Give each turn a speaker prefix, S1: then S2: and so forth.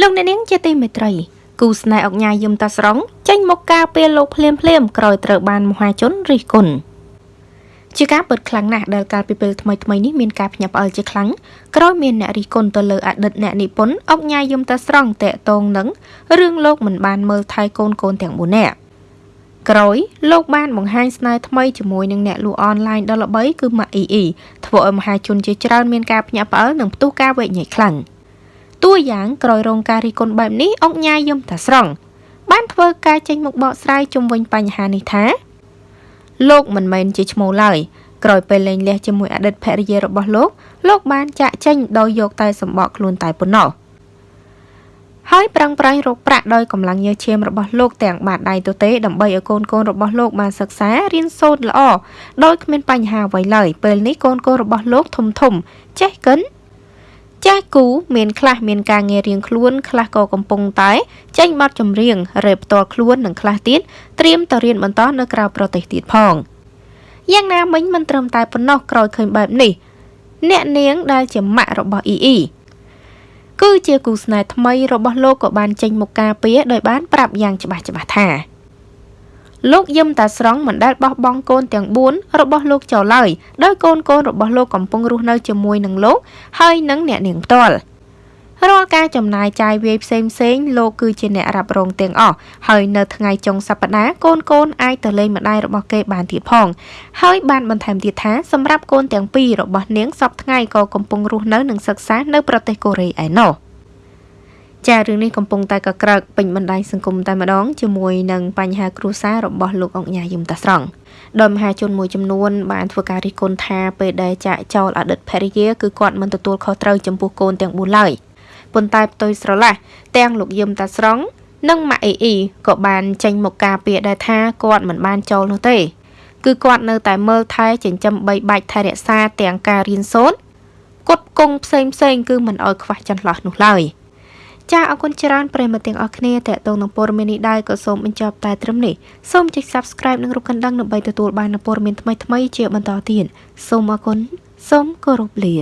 S1: លោកអ្នកនាងជាទីមេត្រីគូស្នេហ៍អុកញ៉ាយឹមតាស្រង់ចេញមកការពារលោកភ្លាមភ្លាមក្រោយត្រូវបានមហាជនរិះគន់ជាការពិតខ្លាំងណាស់ដែលកាលពីពេលថ្មីថ្មីនេះមានការភ្ញាក់ផ្អើលជាខ្លាំងក្រោយមានអ្នករិះគន់ទៅលើអតីតអ្នកនិពន្ធអុកញ៉ាយឹមតាស្រង់តេតងនឹងរឿងលោកមិនបានមើលថែកូនកូនទាំង4នាក់ក្រោយលោកបានបង្ហាញស្នេហ៍ថ្មីជាមួយនឹងអ្នកលក់អនឡាញដ៏ល្បីគឺម៉ាក់អ៊ីអ៊ីធ្វើឲ្យមហាជនជាច្រើនមានការភ្ញាក់ផ្អើលនិងផ្ទុះការវែកញែកខ្លាំង។ តួយ៉ាងក្រោយរងការរិះគន់បែបនេះអុកញ៉ាយយំតាស្រង់បានធ្វើការចេញមកបកស្រាយជុំវិញបញ្ហានេះថាលោកមិនមែនជាឈ្មោះឡើយក្រោយពេលលែងលះជាមួយអតីតភរិយារបស់លោក លោកបានចាក់ចេញដោយយកតែសម្បកខ្លួនតែប៉ុណ្ណោះហើយប្រឹងប្រែងរកប្រាក់ដោយកម្លាំងញើសឈាមរបស់លោកទាំងបាតដៃទទេដើម្បីឲ្យកូនកូនរបស់លោកបានសិក្សារៀនសូត្រល្អដោយគ្មានបញ្ហាអ្វីឡើយពេលនេះកូនកូនរបស់លោកធំធំចេះកិន ចាស់គូមានខ្លះមានការងាររៀងខ្លួនខ្លះក៏កំពុងតែចេញបទចម្រៀងរ៉េបផ្ទាល់ខ្លួននិងខ្លះទៀតត្រៀមទៅរៀនបន្តនៅក្រៅប្រទេសទៀតផងយ៉ាងណាមិញមិនត្រឹមតែប៉ុណ្ណោះក្រោយឃើញបែបនេះអ្នកនាងដែលជាម៉ាក់របស់អ៊ីអ៊ីគឺជាគូស្នេហ៍ថ្មីរបស់លោកក៏បានចេញមុខការពារដោយបានប្រាប់យ៉ាងច្បាស់ច្បាស់ថា លោកយឹមតាស្រង់មិនដែលបោះបង់កូនទាំង4របស់លោកចោលឡើយដោយកូនកូនរបស់លោកកំពុងរស់នៅជាមួយនឹងលោកហើយនឹងអ្នកនាងផ្ទាល់រាល់ការចំណាយចាយវាយផ្សេងផ្សេងលោកគឺជាអ្នករ៉ាប់រងទាំងអស់ហើយនៅថ្ងៃចុងសប្តាហ៍កូនកូនអាចទៅលេងម្ដាយរបស់គេបានទៀតផងហើយបានបន្ថែមទៀតថាសម្រាប់កូនទាំងពីររបស់នាងសពថ្ងៃក៏កំពុងរស់នៅនិងសិក្សានៅប្រទេសកូរ៉េឯណោះ ចារឿងនេះកំពុងតែកក្រើកពេញបណ្ដាញសង្គមតែម្ដងជាមួយនឹងបញ្ហាគ្រួសាររបស់លោកអង្គញាយមតាស្រង់ដោយមហាជនមួយចំនួនបានធ្វើការរិះគន់ថាពេលដែលចាក់ចោលអតីតភរិយាគឺគាត់មិនទទួលខុសត្រូវចំពោះកូនទាំង4ឡើយប៉ុន្តែផ្ទុយស្រឡះទាំងលោកយឹមតាស្រង់និងម៉ាក់អ៊ីអ៊ីក៏បានចេញមកការពារដែរថាគាត់មិនបានចោលនោះទេ គឺគាត់នៅតែមើលថែចិញ្ចឹមបីបាច់ថែរក្សាទាំងការរៀនសូត្រគុតគង់ផ្សេងផ្សេងគឺមិនអោយខ្វះចន្លោះនោះឡើយ។ ចាអរគុណច្រើនប្រិយមិត្តទាំងអស់គ្នាតេតងនឹងព័ត៌មាននេះដែរក៏សូមបញ្ចប់តែត្រឹមនេះសូមចុច Subscribe និងរូបកណ្ដឹងដើម្បីទទួលបាននូវព័ត៌មានថ្មីៗជាបន្តទៀតសូមអរគុណសូមគោរពលា